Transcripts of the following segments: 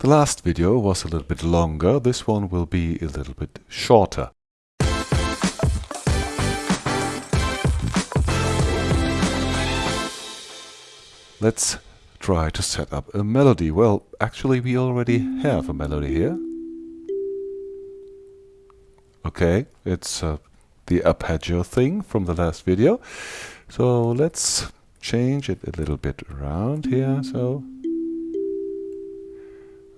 The last video was a little bit longer, this one will be a little bit shorter. Let's try to set up a melody. Well, actually we already have a melody here. Okay, it's uh, the arpeggio thing from the last video. So let's change it a little bit around here. So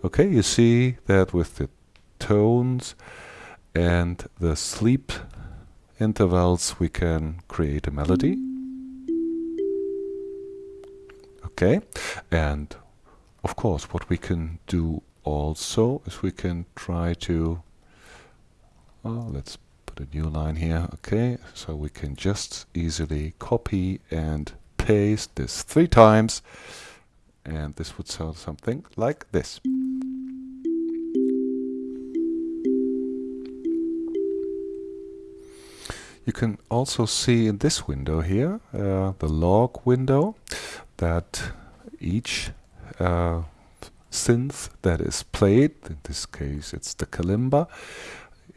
Okay, you see that with the tones and the sleep intervals we can create a melody. Okay, and of course what we can do also is we can try to oh, let's put a new line here okay so we can just easily copy and paste this three times and this would sound something like this. You can also see in this window here, uh, the log window, that each uh, synth that is played, in this case it's the kalimba,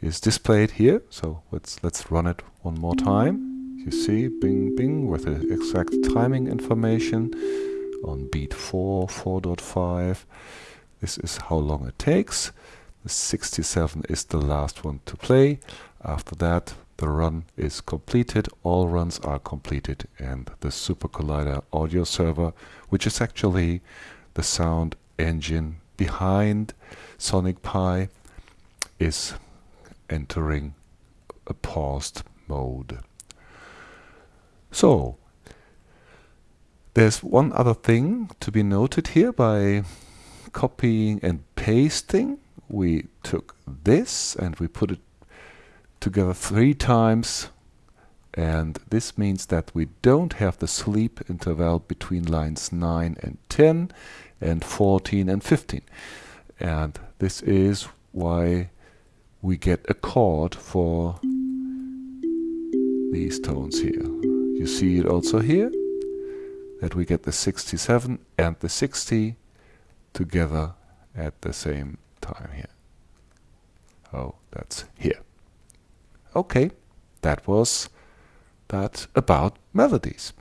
is displayed here. So let's let's run it one more time. You see, bing bing, with the exact timing information on beat 4, 4.5. This is how long it takes. The 67 is the last one to play. After that, the run is completed, all runs are completed, and the Super Collider audio server, which is actually the sound engine behind Sonic Pi, is entering a paused mode. So, there's one other thing to be noted here by copying and pasting. We took this and we put it together three times and this means that we don't have the sleep interval between lines 9 and 10 and 14 and 15 and this is why we get a chord for these tones here. You see it also here that we get the 67 and the 60 together at the same time here. Oh, that's here. Okay, that was that about melodies.